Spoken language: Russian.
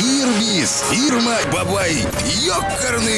Ирбис, Ирма Бабай, ёкарный